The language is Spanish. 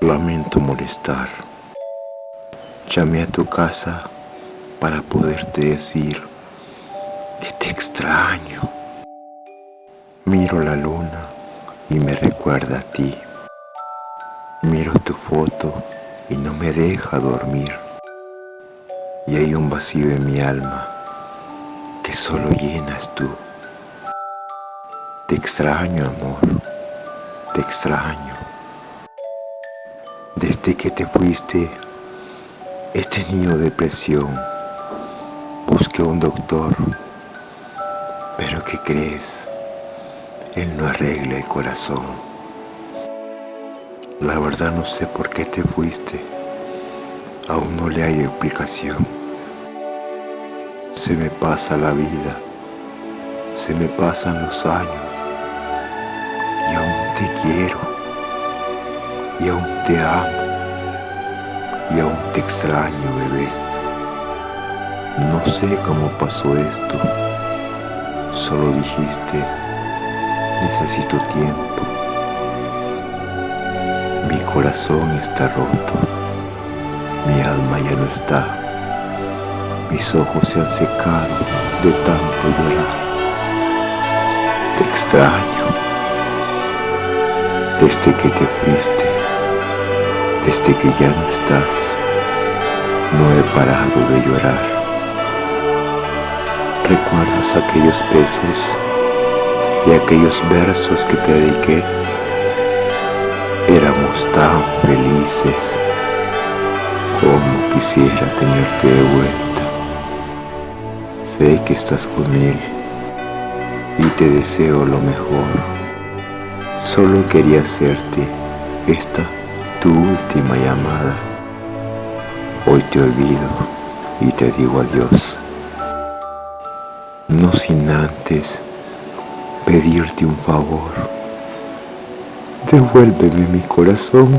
Lamento molestar. Llamé a tu casa para poderte decir que te extraño. Miro la luna y me recuerda a ti. Miro tu foto y no me deja dormir. Y hay un vacío en mi alma que solo llenas tú. Te extraño, amor, te extraño. Desde que te fuiste, he tenido depresión. Busqué un doctor, pero ¿qué crees? Él no arregla el corazón. La verdad no sé por qué te fuiste. Aún no le hay explicación. Se me pasa la vida, se me pasan los años te amo y aún te extraño, bebé. No sé cómo pasó esto, solo dijiste, necesito tiempo. Mi corazón está roto, mi alma ya no está, mis ojos se han secado de tanto llorar. Te extraño desde que te fuiste. Desde que ya no estás, no he parado de llorar. ¿Recuerdas aquellos besos y aquellos versos que te dediqué? Éramos tan felices como quisiera tenerte de vuelta. Sé que estás con él y te deseo lo mejor. Solo quería hacerte esta tu última llamada. Hoy te olvido y te digo adiós. No sin antes pedirte un favor. Devuélveme mi corazón.